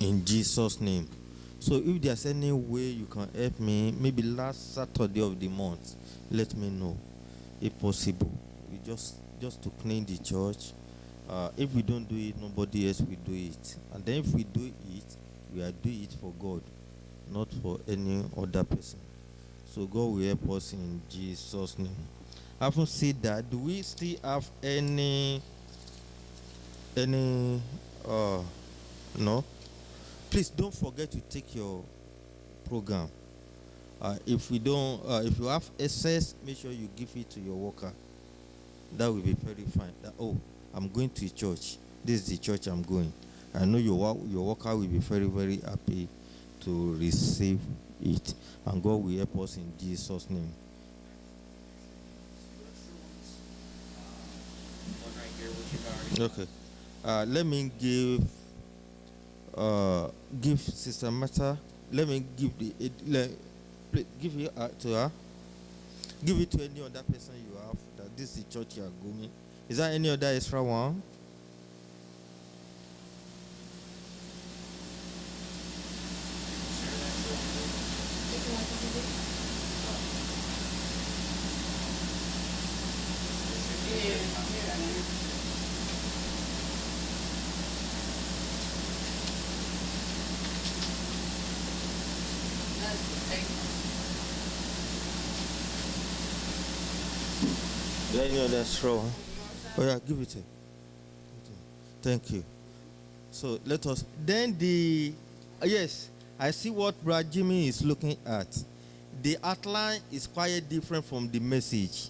in Jesus' name. So if there's any way you can help me, maybe last Saturday of the month, let me know, if possible. We just just to clean the church. Uh, if we don't do it, nobody else will do it. And then if we do it, we are doing it for God, not for any other person. So God will help us in Jesus' name. Having said that, do we still have any any uh no? Please don't forget to take your program. Uh, if we don't, uh, if you have excess, make sure you give it to your worker. That will be very fine. That, oh, I'm going to church. This is the church I'm going. I know your your worker will be very very happy to receive it, and God will help us in Jesus' name. Okay. Uh, let me give uh, give Sister Martha. Let me give the let, give it uh, to her. Give it to any other person you have. That this is the church you are going. Is there any other extra one? Any other extra one? Oh yeah, give it. Thank you. So let us. Then the uh, yes, I see what Brad Jimmy is looking at. The outline is quite different from the message.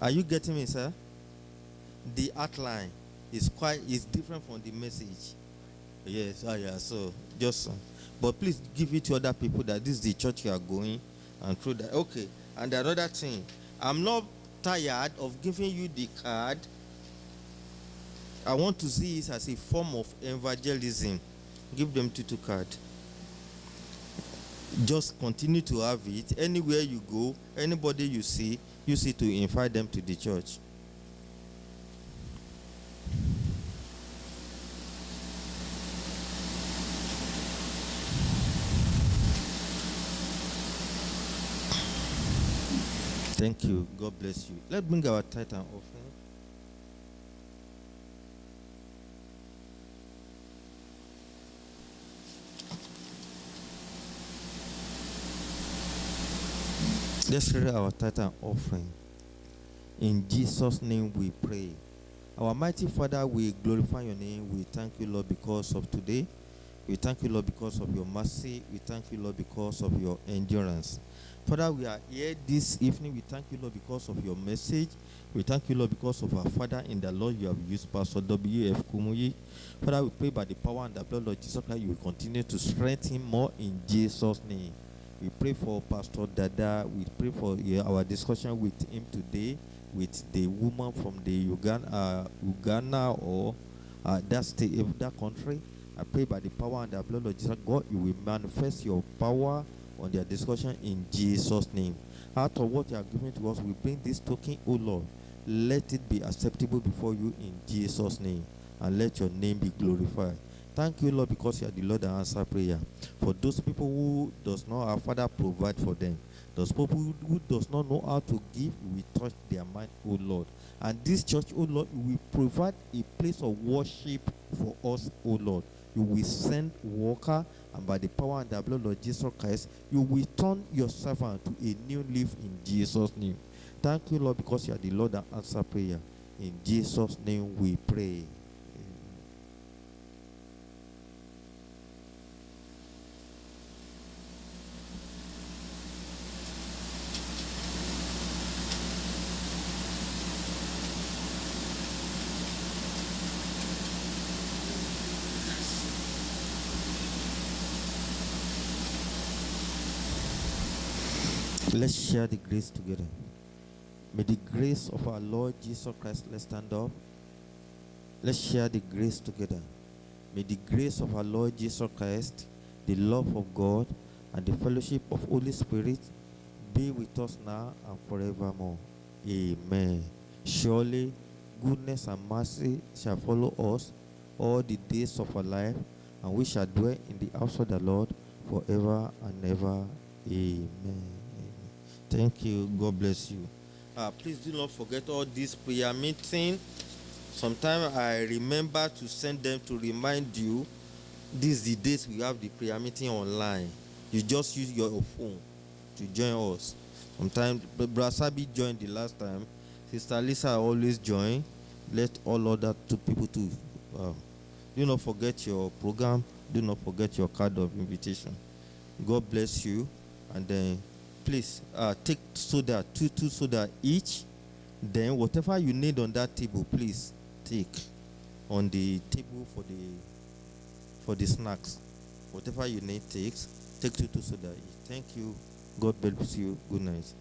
Are you getting me, sir? The outline is quite is different from the message. Yes, ah, yeah. So just, uh, but please give it to other people that this is the church you are going, and through that. Okay. And another thing, I'm not tired of giving you the card. I want to see it as a form of evangelism. Give them tutu card. Just continue to have it. Anywhere you go, anybody you see, use it to invite them to the church. Thank you. God bless you. Let's bring our title offering. Let's read our title offering. In Jesus' name we pray. Our mighty Father, we glorify your name. We thank you, Lord, because of today. We thank you, Lord, because of your mercy. We thank you, Lord, because of your endurance. Father, we are here this evening. We thank you, Lord, because of your message. We thank you, Lord, because of our Father in the Lord you have used, Pastor W.F. Kumuyi. Father, we pray by the power and the blood of Jesus Christ, you will continue to strengthen more in Jesus' name. We pray for Pastor Dada. We pray for yeah, our discussion with him today, with the woman from the Uganda, uh, Uganda or uh, that state, that country. I pray by the power and the blood of Jesus, God, you will manifest your power on their discussion in Jesus' name. Out of what you are giving to us, we bring this token, O Lord. Let it be acceptable before you in Jesus' name, and let your name be glorified. Thank you, Lord, because you are the Lord that answer prayer. For those people who does not have Father, provide for them. Those people who, who does not know how to give, we touch their mind, O Lord. And this church, O Lord, will provide a place of worship for us, O Lord. You will send worker, and by the power and the blood of Jesus Christ, you will turn your servant to a new leaf in Jesus' name. Thank you, Lord, because you are the Lord that answer prayer. In Jesus' name we pray. Let's share the grace together. May the grace of our Lord Jesus Christ, let's stand up. Let's share the grace together. May the grace of our Lord Jesus Christ, the love of God, and the fellowship of Holy Spirit be with us now and forevermore. Amen. Surely goodness and mercy shall follow us all the days of our life, and we shall dwell in the house of the Lord forever and ever. Amen. Thank you. God bless you. Uh, please do not forget all this prayer meeting. Sometimes I remember to send them to remind you these the days we have the prayer meeting online. You just use your phone to join us. Sometimes Brother Sabi joined the last time. Sister Lisa always join. Let all other two people to. Uh, do not forget your program. Do not forget your card of invitation. God bless you. And then please uh, take soda, two two soda each. Then whatever you need on that table, please take on the table for the for the snacks. Whatever you need, take take two two soda each. Thank you. God bless you. Good night.